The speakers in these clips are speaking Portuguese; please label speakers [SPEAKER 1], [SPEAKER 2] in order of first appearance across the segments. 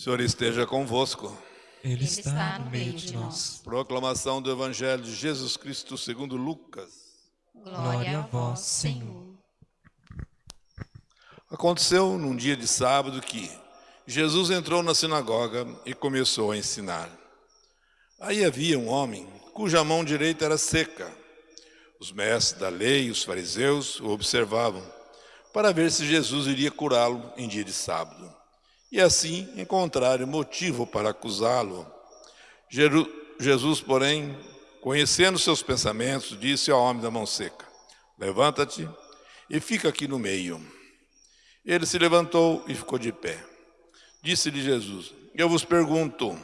[SPEAKER 1] O Senhor esteja convosco.
[SPEAKER 2] Ele está no meio de nós.
[SPEAKER 1] Proclamação do Evangelho de Jesus Cristo segundo Lucas.
[SPEAKER 2] Glória a vós, Senhor.
[SPEAKER 1] Aconteceu num dia de sábado que Jesus entrou na sinagoga e começou a ensinar. Aí havia um homem cuja mão direita era seca. Os mestres da lei e os fariseus o observavam para ver se Jesus iria curá-lo em dia de sábado. E assim encontraram motivo para acusá-lo. Jesus, porém, conhecendo seus pensamentos, disse ao homem da mão seca: Levanta-te e fica aqui no meio. Ele se levantou e ficou de pé. Disse-lhe Jesus: Eu vos pergunto, o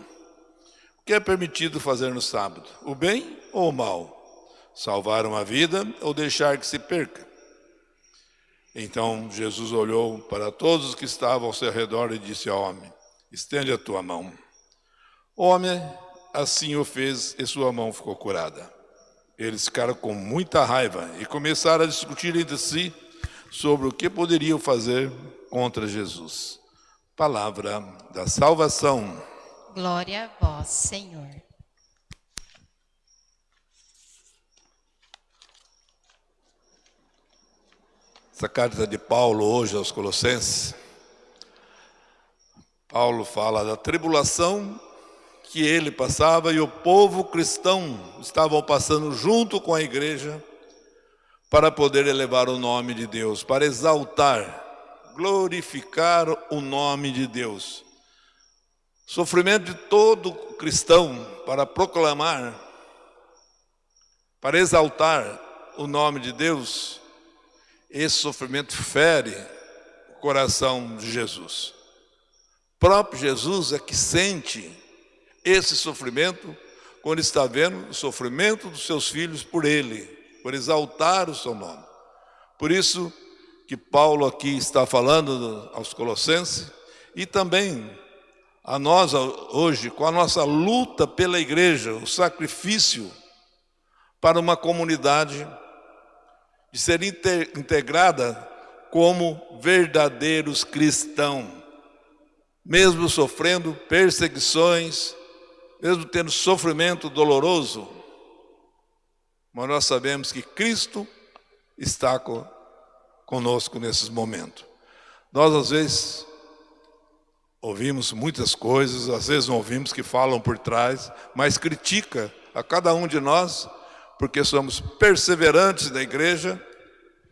[SPEAKER 1] que é permitido fazer no sábado, o bem ou o mal? Salvar uma vida ou deixar que se perca? Então Jesus olhou para todos os que estavam ao seu redor e disse ao homem: Estende a tua mão. O homem assim o fez e sua mão ficou curada. Eles ficaram com muita raiva e começaram a discutir entre si sobre o que poderiam fazer contra Jesus. Palavra da salvação.
[SPEAKER 2] Glória a vós, Senhor.
[SPEAKER 1] Essa carta de Paulo hoje aos Colossenses, Paulo fala da tribulação que ele passava e o povo cristão estavam passando junto com a igreja para poder elevar o nome de Deus, para exaltar, glorificar o nome de Deus. Sofrimento de todo cristão para proclamar, para exaltar o nome de Deus esse sofrimento fere o coração de Jesus. O próprio Jesus é que sente esse sofrimento quando está vendo o sofrimento dos seus filhos por ele, por exaltar o seu nome. Por isso que Paulo aqui está falando aos Colossenses e também a nós hoje, com a nossa luta pela igreja, o sacrifício para uma comunidade de ser integrada como verdadeiros cristãos, mesmo sofrendo perseguições, mesmo tendo sofrimento doloroso, mas nós sabemos que Cristo está conosco nesses momentos. Nós, às vezes, ouvimos muitas coisas, às vezes não ouvimos que falam por trás, mas critica a cada um de nós porque somos perseverantes da igreja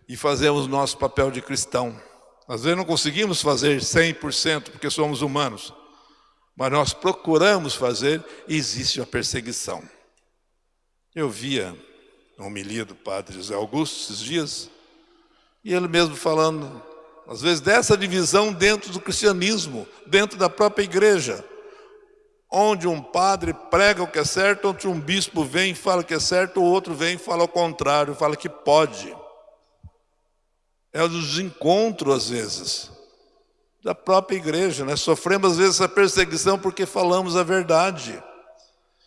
[SPEAKER 1] e fazemos nosso papel de cristão. Às vezes não conseguimos fazer 100% porque somos humanos, mas nós procuramos fazer e existe a perseguição. Eu via a homilia do padre José Augusto esses dias, e ele mesmo falando, às vezes, dessa divisão dentro do cristianismo, dentro da própria igreja onde um padre prega o que é certo, onde um bispo vem e fala que é certo, o outro vem e fala o contrário, fala que pode. É o desencontro, às vezes, da própria igreja. Né? Sofremos, às vezes, essa perseguição porque falamos a verdade.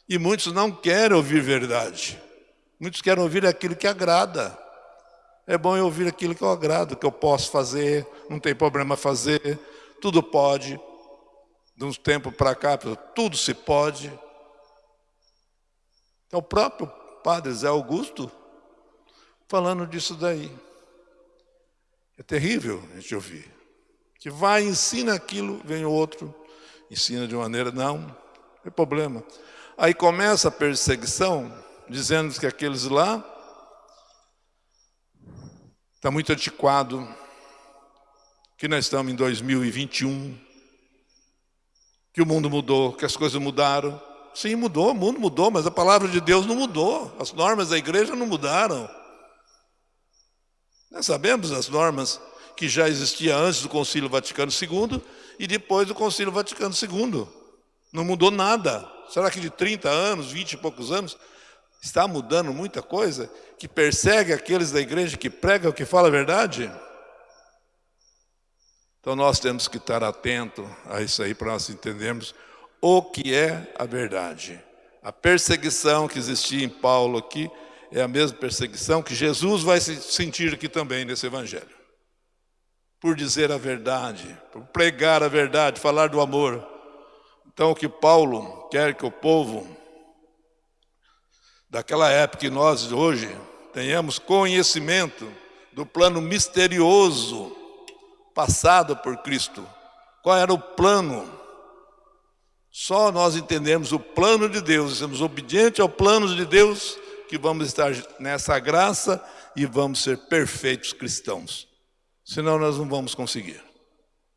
[SPEAKER 1] E muitos não querem ouvir verdade. Muitos querem ouvir aquilo que agrada. É bom eu ouvir aquilo que eu agrado, que eu posso fazer, não tem problema fazer, tudo pode de uns tempos para cá, tudo se pode. É o próprio padre Zé Augusto falando disso daí. É terrível a gente ouvir. Que vai, ensina aquilo, vem o outro, ensina de maneira, não, não tem problema. Aí começa a perseguição, dizendo que aqueles lá está muito antiquado, que nós estamos em 2021, que o mundo mudou, que as coisas mudaram. Sim, mudou, o mundo mudou, mas a palavra de Deus não mudou. As normas da igreja não mudaram. Nós sabemos as normas que já existiam antes do Concílio Vaticano II e depois do Concílio Vaticano II. Não mudou nada. Será que de 30 anos, 20 e poucos anos, está mudando muita coisa que persegue aqueles da igreja que pregam, que fala a verdade? Então nós temos que estar atento a isso aí para nós entendermos o que é a verdade. A perseguição que existia em Paulo aqui é a mesma perseguição que Jesus vai sentir aqui também nesse evangelho. Por dizer a verdade, por pregar a verdade, falar do amor. Então, o que Paulo quer que o povo daquela época e nós hoje tenhamos conhecimento do plano misterioso passado por Cristo. Qual era o plano? Só nós entendemos o plano de Deus, somos obedientes ao plano de Deus, que vamos estar nessa graça e vamos ser perfeitos cristãos. Senão nós não vamos conseguir.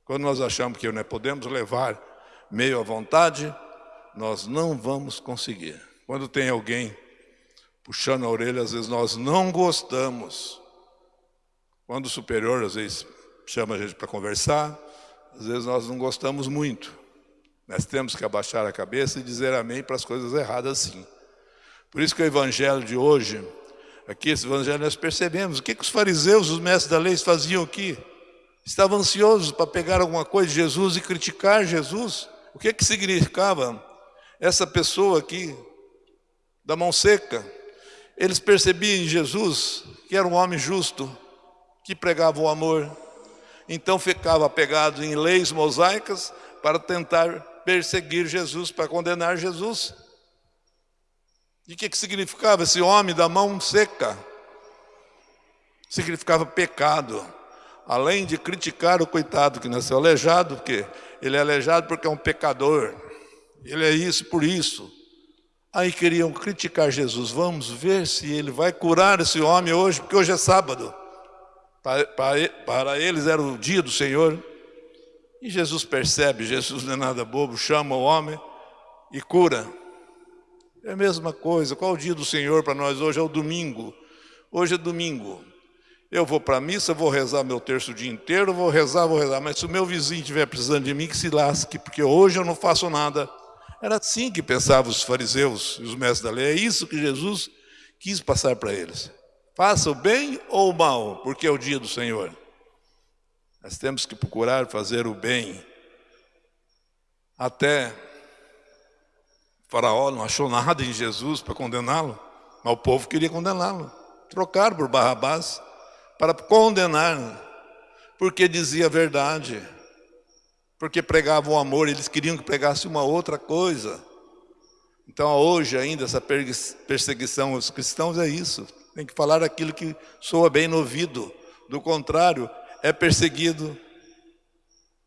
[SPEAKER 1] Quando nós achamos que não podemos levar meio à vontade, nós não vamos conseguir. Quando tem alguém puxando a orelha, às vezes nós não gostamos. Quando o superior, às vezes, chama a gente para conversar, às vezes nós não gostamos muito. Nós temos que abaixar a cabeça e dizer amém para as coisas erradas sim. Por isso que o evangelho de hoje, aqui esse evangelho nós percebemos, o que, que os fariseus, os mestres da lei faziam aqui? Estavam ansiosos para pegar alguma coisa de Jesus e criticar Jesus. O que, que significava essa pessoa aqui, da mão seca? Eles percebiam em Jesus que era um homem justo, que pregava o amor. Então ficava apegado em leis mosaicas para tentar perseguir Jesus, para condenar Jesus. E o que, que significava esse homem da mão seca? Significava pecado. Além de criticar o coitado que nasceu aleijado, porque ele é aleijado porque é um pecador. Ele é isso por isso. Aí queriam criticar Jesus. Vamos ver se ele vai curar esse homem hoje, porque hoje é sábado. Para, eles era o dia do Senhor. E Jesus percebe, Jesus não é nada bobo, chama o homem e cura. É a mesma coisa. Qual o dia do Senhor para nós hoje? É o domingo. Hoje é domingo. Eu vou para a missa, vou rezar meu terço o dia inteiro, vou rezar, vou rezar. Mas se o meu vizinho estiver precisando de mim, que se lasque, porque hoje eu não faço nada. Era assim que pensavam os fariseus e os mestres da lei. É isso que Jesus quis passar para eles. Faça o bem ou o mal, porque é o dia do Senhor. Nós temos que procurar fazer o bem. Até Faraó não achou nada em Jesus para condená-lo, mas o povo queria condená-lo. Trocaram por Barrabás para condenar, porque dizia a verdade, porque pregava o amor, eles queriam que pregasse uma outra coisa. Então hoje ainda essa perseguição aos cristãos é isso, tem que falar aquilo que soa bem no ouvido, do contrário, é perseguido,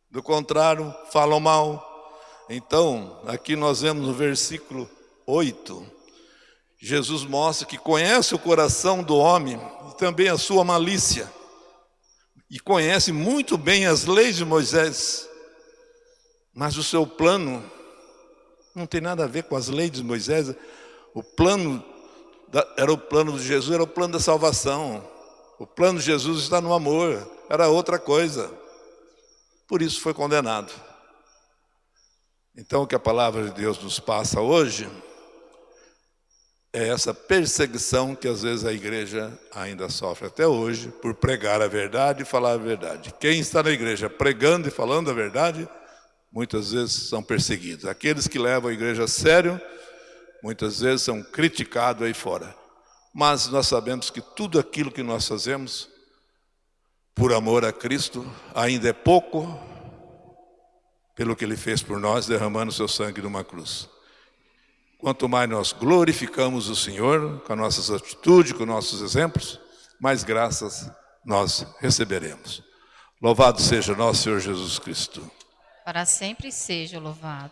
[SPEAKER 1] do contrário, falam mal, então, aqui nós vemos no versículo 8, Jesus mostra que conhece o coração do homem e também a sua malícia. E conhece muito bem as leis de Moisés. Mas o seu plano não tem nada a ver com as leis de Moisés. O plano era o plano de Jesus, era o plano da salvação. O plano de Jesus está no amor, era outra coisa. Por isso foi condenado. Então, o que a palavra de Deus nos passa hoje é essa perseguição que às vezes a igreja ainda sofre até hoje por pregar a verdade e falar a verdade. Quem está na igreja pregando e falando a verdade, muitas vezes são perseguidos. Aqueles que levam a igreja a sério, muitas vezes são criticados aí fora. Mas nós sabemos que tudo aquilo que nós fazemos por amor a Cristo ainda é pouco pelo que Ele fez por nós, derramando seu sangue numa cruz. Quanto mais nós glorificamos o Senhor, com as nossas atitudes, com nossos exemplos, mais graças nós receberemos. Louvado seja nosso Senhor Jesus Cristo.
[SPEAKER 2] Para sempre seja louvado.